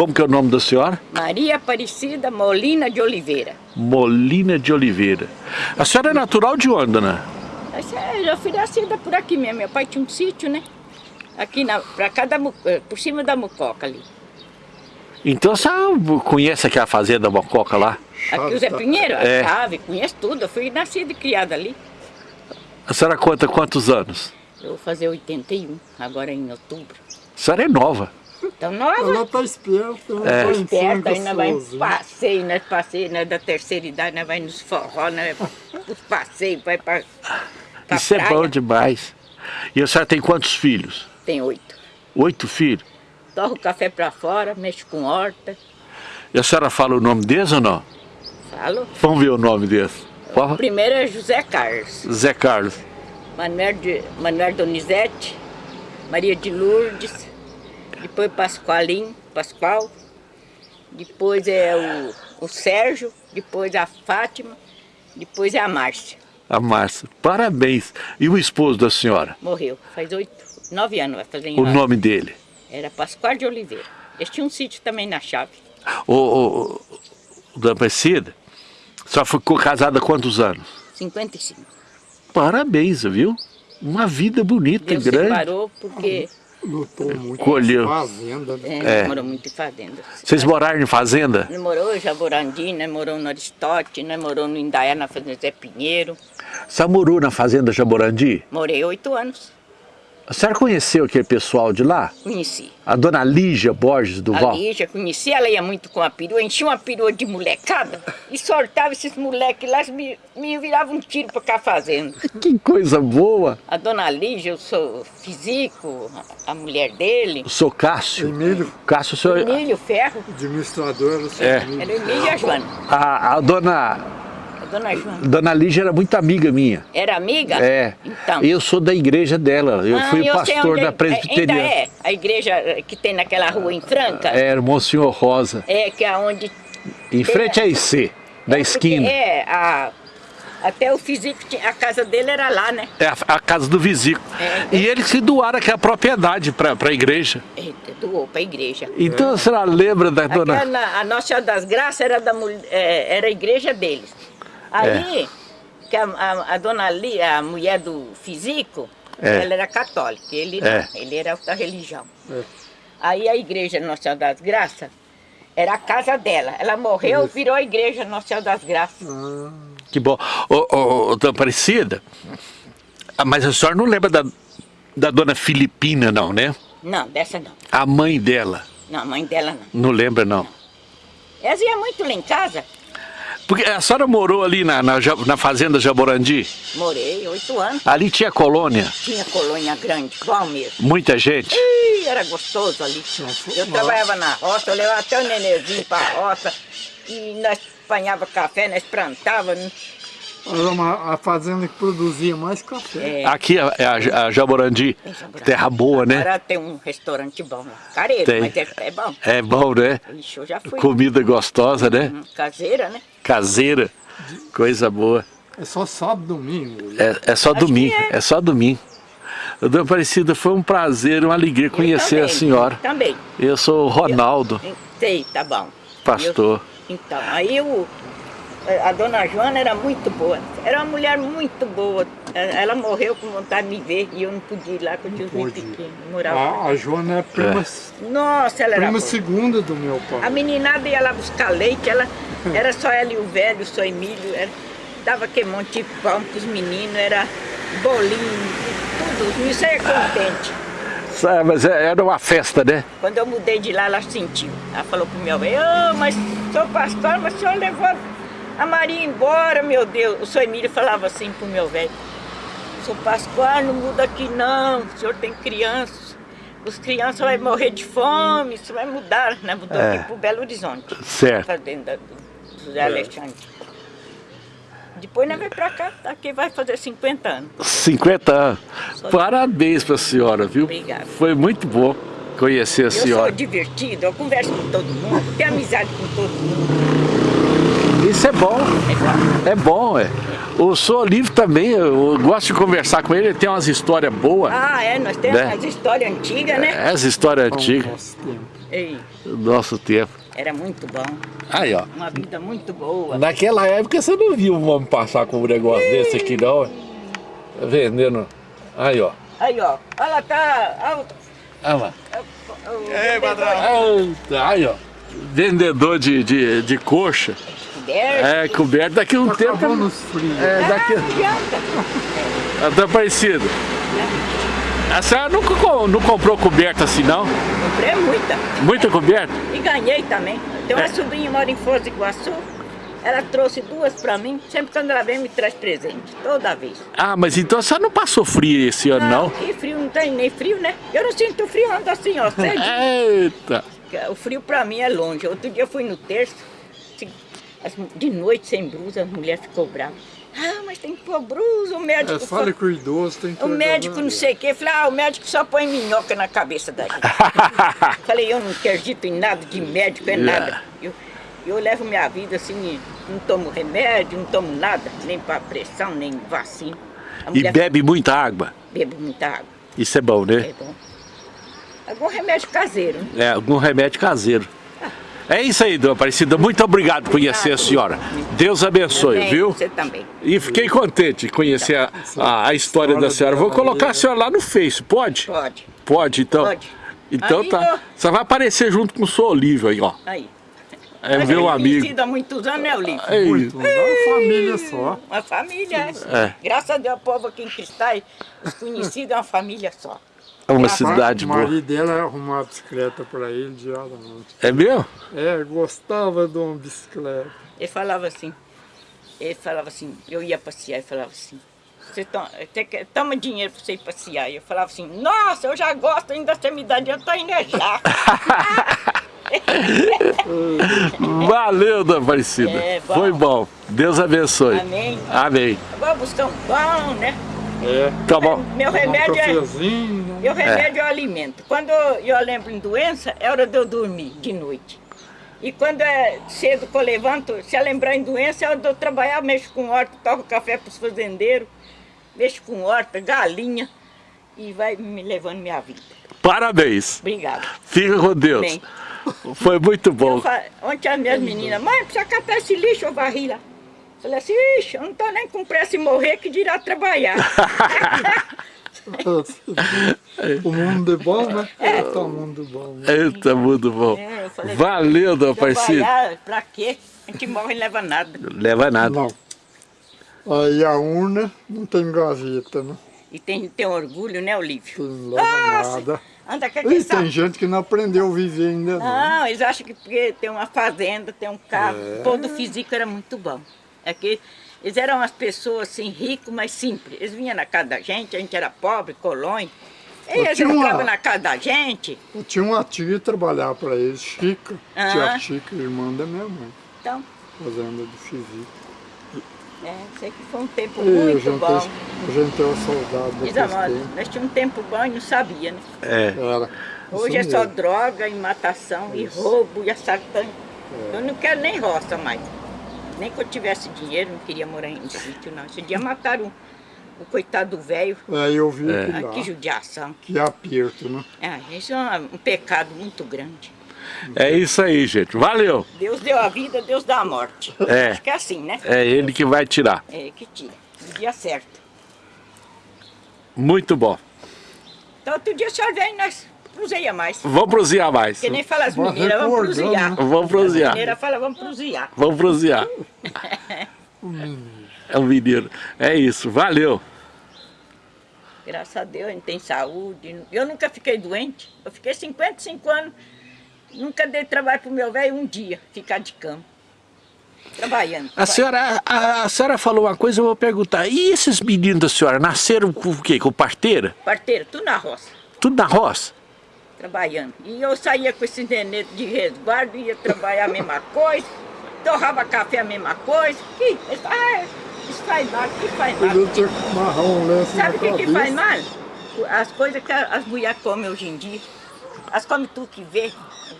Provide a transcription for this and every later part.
Como que é o nome da senhora? Maria Aparecida Molina de Oliveira. Molina de Oliveira. A senhora é natural de onde, dona? Essa é, eu fui nascida por aqui mesmo. Meu pai tinha um sítio, né? Aqui na, pra cá da, eh, por cima da Mucoca ali. Então a senhora conhece aqui a fazenda Mococa lá? Aqui o Zé Pinheiro, a É. chave, conheço tudo. Eu fui nascida e criada ali. A senhora conta quantos anos? Eu vou fazer 81, agora em outubro. A senhora é nova. Então nova, Ela tá esperta, ela É. tá esperta, ainda vai em gostoso, né? passeio, nós passeio, nós da terceira idade, nós vai nos forró, nós vai os passeios, vai pra Isso é praia. bom demais. E a senhora tem quantos filhos? Tem oito. Oito filhos. Torro o café pra fora, mexo com horta, E a senhora fala o nome deles ou não? falo. Vamos ver o nome deles. O primeiro é José Carlos, Zé Carlos. Manuel, de, Manuel Donizete, Maria de Lourdes, depois Pascoalim, Pascoal, depois é o, o Sérgio, depois a Fátima, depois é a Márcia. A Márcia. Parabéns. E o esposo da senhora? Morreu, faz oito, nove anos vai fazer em O nove. nome dele? Era Pascoal de Oliveira. Eles tinham um sítio também na chave. Ô, ô, ô, Dona Aparecida, a senhora ficou casada há quantos anos? 55. Parabéns, viu? Uma vida bonita, Deus grande. separou porque Lutou muito Colheu. fazenda, né? é, É. morou muito em fazenda. Vocês moraram em fazenda? Morou em Jaborandi, nós morou no Aristote, nós morou no Indaiá, na fazenda Zé Pinheiro. Senhora morou na fazenda Jaborandi? Morei oito anos. A senhora conheceu aquele pessoal de lá? Conheci. A dona Lígia Borges do A Val? Lígia, conheci, ela ia muito com a perua, enchia uma perua de molecada e soltava esses moleques lá, me, me viravam um tiro pra cá fazendo. Que coisa boa! A dona Lígia, eu sou físico, a mulher dele, O seu Cássio. Emílio, Cássio, o senhor... Emílio Ferro, administrador, era o É. era Emílio e a Joana. A, a dona, dona Joana. dona Lígia era muito amiga minha. Era amiga? É. Então. Eu sou da igreja dela. Eu Ah, fui eu sei pastor da é- Ainda presbiteriana. é, a igreja eh, que tem naquela rua em Franca. Era Monsenhor Rosa. É, que é onde... Em frente à IC, da é, esquina. É, a, até o tinha- a casa dele era lá, né? É a, a casa do Visico. É. E eles se doaram aquela propriedade para a igreja. Eita, doou pra igreja. Então a senhora lembra da dona... Aquela, a Nossa Senhora das Graças era, da, é, era a igreja deles. Aí, que a, a, a dona Li, a mulher do físico, É. ela era católica, ele É. não, ele era outra religião. É. Aí a igreja Nossa Senhora das Graças era a casa dela. Ela morreu, virou a igreja Nossa Senhora das Graças. Ah, Que bom. Ô, ô, ô, dona Aparecida, ah, mas a senhora não lembra da, da dona Filipina, não, né? Não, dessa não. A mãe dela. Não, a mãe dela não. Não lembra, não. Elas iam muito lá em casa. Porque a senhora morou ali na, na, na fazenda Jaborandi? Morei oito anos. Ali tinha colônia, Tinha colônia grande, igual mesmo. muita gente. Ih, era gostoso ali. Eu trabalhava na roça, eu levava até o nenenzinho pra roça. E nós apanhava café, nós plantávamos. Era uma, a fazenda que produzia mais café. É, Aqui é a, a Jaborandi, Tem Jaborandi. terra boa, né? Agora tem um restaurante bom. Careiro, Tem. mas é, é bom. É bom, né? Ixi, eu já fui. Comida gostosa, né? Hum, Caseira, né? Caseira, coisa boa. É só sábado e domingo. É, é só Acho domingo, é. é. só domingo. Dona Aparecida, foi um prazer, uma alegria Eu conhecer também, a senhora. Também. Eu sou o Ronaldo, Sei, tá bom. pastor. Eu- então, aí o, a dona Joana era muito boa. Era uma mulher muito boa. Eh, Ela morreu com vontade de me ver e eu não podia ir lá, os meus Pôde. pequenos. Morava. A, a Joana é prima, Nossa, ela era prima segunda do meu A pai. meninada ia lá buscar leite, ela, era só ela e o velho, o seu Emílio, era, dava aquele monte de pão pros meninos, era bolinho, tudo, os meninos saiam contentes. Sabe, mas é- era uma festa, né? Quando eu mudei de lá, ela sentiu. Ela falou pro meu velho, ô, mas sou pastor, mas o senhor levou a Maria embora, meu Deus. O senhor Emílio falava assim pro meu velho, sou Pascoal, não muda aqui não, o senhor tem crianças. Os crianças vão morrer de fome, isso vai mudar, né? Mudou É. aqui pro Belo Horizonte. Certo. Fazenda do José Alexandre. Depois nós vamos pra cá, aqui vai fazer 50 anos. 50 anos. Parabéns pra senhora, viu? Obrigada. Foi muito bom conhecer a Eu sou senhora. divertido, eu converso com todo mundo, tenho amizade com todo mundo. Isso é bom, É bom. é bom, é. O senhor Olívio também, eu gosto de conversar com ele, ele tem umas histórias boas. Ah, é, nós temos Né? umas histórias antigas, né? Essa história antiga, Nosso tempo. Ei, do nosso tempo. era muito bom, Aí, ó. uma vida muito boa. Naquela época você não viu um homem passar com um negócio desse aqui, não. Vendendo. Aí, ó. Aí, ó, ela tá... Olha lá. Ei, patrão. Eita, Aí, ó. Vendedor de, de, de coxa. É, coberto. Daqui a um tempo. Acabou nos frios. É, daqui. Não adianta. Tá parecido. A senhora nunca não comprou coberta assim, não? Comprei muita. Muita coberta? E ganhei também. Tem uma É. sobrinha que mora em Foz do Iguaçu. Ela trouxe duas pra mim. Sempre quando ela vem, me traz presente. Toda vez. Ah, mas então a senhora não passou frio esse ano, não? E frio não tem nem frio, né? Eu não sinto frio, ando assim, ó. cedinho. Eita. O frio pra mim é longe. Outro dia eu fui no terço, as- de noite sem blusa, a mulher ficou brava. Ah, mas tem que pôr blusa, o médico. É, fa- fale com o idoso, tem que O médico não sei o quê. Falei, ah, o médico só põe minhoca na cabeça da gente. Falei, eu não acredito em nada de médico, é Yeah. nada. Eu, eu levo minha vida assim, não tomo remédio, não tomo nada, nem para pressão, nem vacina. E bebe muita água. bebe muita água, Isso é bom, né? é bom. Algum remédio caseiro, né? É, algum remédio caseiro. É isso aí, dona Aparecida. Muito obrigado por conhecer a senhora. Deus abençoe, Também, viu? Você também. E fiquei contente de conhecer a, a, a história da senhora. Vou colocar a senhora lá no Face, pode? Pode. Pode, então. Pode. Então Aí, tá. Você vai aparecer junto com o seu Olívio aí, ó. Aí. É Nós meu amigo. conhecido há muitos anos, né, Olívio? Ei, Muito, uma família só. Uma família, é. É. Graças a Deus, o povo aqui em Cristais, os conhecidos é uma família só. É uma cidade o boa. marido dela arrumava bicicleta para ele diariamente. É mesmo? É, gostava de uma bicicleta. Ele falava assim, ele falava assim, eu ia passear e falava assim, você toma, toma dinheiro para você ir passear. E eu falava assim, nossa, eu já gosto, ainda você me dá dinheiro, eu tô indo é já. Valeu, dona Aparecida. É, bom. Foi bom. Deus abençoe. Amém. Amém. Agora buscar um pão, né? É, Tá bom. Meu um remédio é... Meu remédio é o alimento. Quando eu lembro em doença, é hora de eu dormir de noite. E quando é cedo que eu levanto, se eu lembrar em doença, é hora de eu trabalhar, mexo com horta, toco café para os fazendeiros, mexo com horta, galinha, e vai me levando minha vida. Parabéns. Obrigada. Fica com Deus. Bem. Foi muito bom. Fa- Ontem as minhas meninas, mãe, precisa catar esse lixo, eu varri lá. Falei assim, ixi, eu não tô nem com pressa em morrer que dirá trabalhar. o mundo é bom, né? É. Tá o mundo bom. Né? Eita, muito bom. É, falei, Valeu, dona Aparecida. trabalhar, pra quê? A gente morre e não leva nada. Leva nada. Não. Aí a urna não tem gaveta, né? E tem, tem orgulho, né, Olívio? Não leva nada. Anda E aquele tem gente que não aprendeu a viver ainda não. Não, eles acham que porque tem uma fazenda, tem um carro. O povo do físico era muito bom. É que eles eram as pessoas assim, ricos, mas simples. Eles vinham na casa da gente, a gente era pobre, colônia. Eles entravam na casa da gente. Eu tinha uma tia que trabalhava para eles, Chica. Ah. Tia Chica, irmã da minha mãe, Então, fazenda do Físico. é, sei que foi um tempo E a muito gente, bom. a gente é daquele a moda, tempo. nós tínhamos um tempo bom e não sabia, né? É. Era. Hoje é isso só droga e matação e roubo e assaltante. É. Eu não quero nem roça mais. Nem que eu tivesse dinheiro, não queria morar em sítio, não. Esse dia mataram o, o coitado do velho. Aí eu vi É. Ah, lá, que judiação. que aperto, né? Ah, isso é um, pecado muito grande. É isso aí, gente. Valeu. Deus deu a vida, Deus dá a morte. É. Acho que é assim, né? É ele que vai tirar. É que tira. No dia certo. Muito bom. Então outro dia o senhor vem e nós proseia mais. Vamos prosear mais. Que nem fala as mineiras, vamos prosear. Vamos As prosear. mineiras falam, vamos prosear. Vamos prosear. É um menino. É isso. Valeu. Graças a Deus, a gente tem saúde. Eu nunca fiquei doente. Eu fiquei 55 anos. Nunca dei trabalho pro meu velho um dia, ficar de cama. Trabalhando. A senhora, a, a senhora falou uma coisa, eu vou perguntar. E esses meninos da senhora nasceram com o quê? Com parteira? Parteira, tudo na roça, Tudo na roça? Trabalhando. E eu saía com esse nenê de resguardo, ia trabalhar a mesma coisa, torrava café a mesma coisa. Que, ah, isso faz mal, que faz mal. Amarrar um lenço Sabe o que, que faz mal? As coisas que as mulheres comem hoje em dia. Elas comem tudo que vê.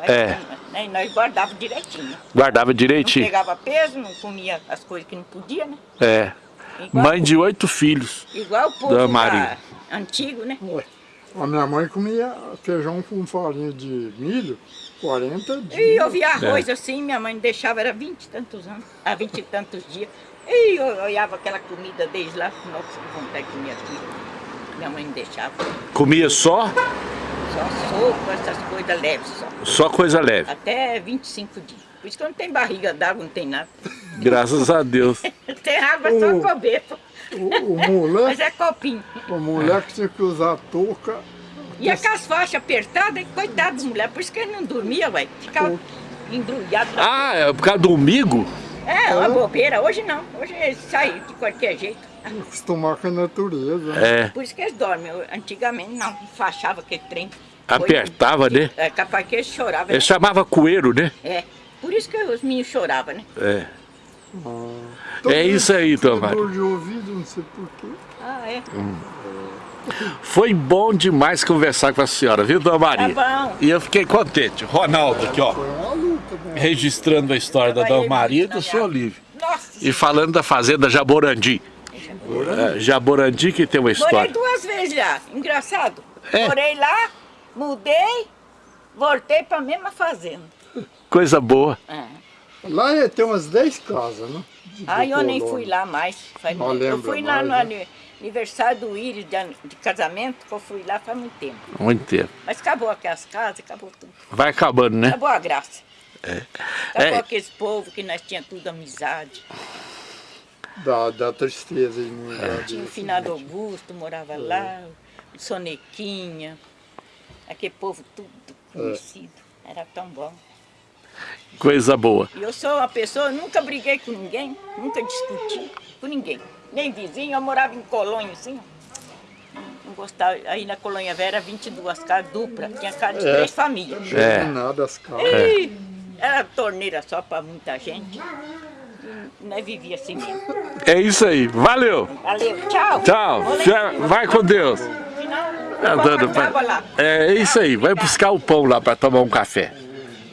É. né? E nós guardávamos direitinho. Guardava Não direitinho. pegava peso, não comia as coisas que não podia, né? É. Igual, Mãe de oito filhos. igual o povo da antigo, né? Ué, A minha mãe comia feijão com farinha de milho 40 dias. E eu via arroz É. assim, minha mãe deixava, era vinte e tantos anos, há vinte e tantos dias. E eu olhava aquela comida desde lá, nossa, que vontade de comer aquilo. Minha mãe não deixava. Comia só, Só sopa, essas coisas leves só. só coisa leve. Até 25 dias. Por isso que eu não tenho barriga d'água, não tem nada. Graças a Deus. Tem água só Oh. comer. O, o Mas moleque, é copinho. o moleque tinha que usar touca. E aquelas faixas apertadas, coitado das mulheres, por isso que ele não dormia, ué. Ficava embrulhado. Ah, é por causa do umbigo? É, uma bobeira. Hoje não. Hoje eles saem de qualquer jeito. Acostumar com a natureza. né? É. Por isso que eles dormem. Eu, Antigamente não, fachava aquele trem. Apertava, né? É capaz que eles choravam. Ele chamava coeiro, né? É. Por isso que os meninos choravam, né? É. É isso aí, Tomás. dor de ouvido, não sei porquê. Ah, é. Foi bom demais conversar com a senhora, viu, dona Maria? Tá bom. E eu fiquei contente. Ronaldo aqui, ó. Né? Registrando a história da dona Maria e do senhor Olívio. Nossa. E falando da fazenda Jaborandi. É, Jaborandi que tem uma Morei história. duas vezes lá. Engraçado. É? Morei lá, mudei, voltei pra mesma fazenda. Coisa boa. É. Lá é- tem umas 10 casas, né? Ah, eu nem fui lá mais. Faz Não muito- eu fui lá mais, no né? ani- aniversário do Íris de, de casamento, que eu fui lá faz muito tempo. Muito tempo. Mas acabou aquelas casas, acabou tudo. Vai acabando, né? Acabou a graça. Acabou É. aqueles povos que nós tínhamos tudo amizade. Dá, dá tristeza em um É. Tinha o finado? Augusto, morava lá, o Sonequinha, aquele povo tudo conhecido. Era tão bom. Coisa boa. Eu sou uma pessoa, nunca briguei com ninguém, nunca discuti com ninguém. Nem vizinho, eu morava em colônia assim. Não gostava. Aí na colônia velha era 22 casas dupla, tinha casa de É. três famílias. É. Nada as casas. Ih, Era torneira só para muita gente. Nós vivia assim mesmo. É isso aí. Valeu. Valeu, tchau. Tchau. Vai com Deus. Senão, eu dando vou pra-. É isso aí. Vai buscar o pão lá para tomar um café.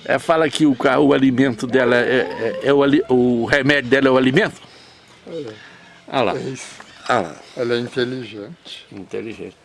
É, fala que o, o alimento dela é, é- é o, o remédio dela é o alimento. Olha lá. É isso. Olha lá. Ela é inteligente. Inteligente.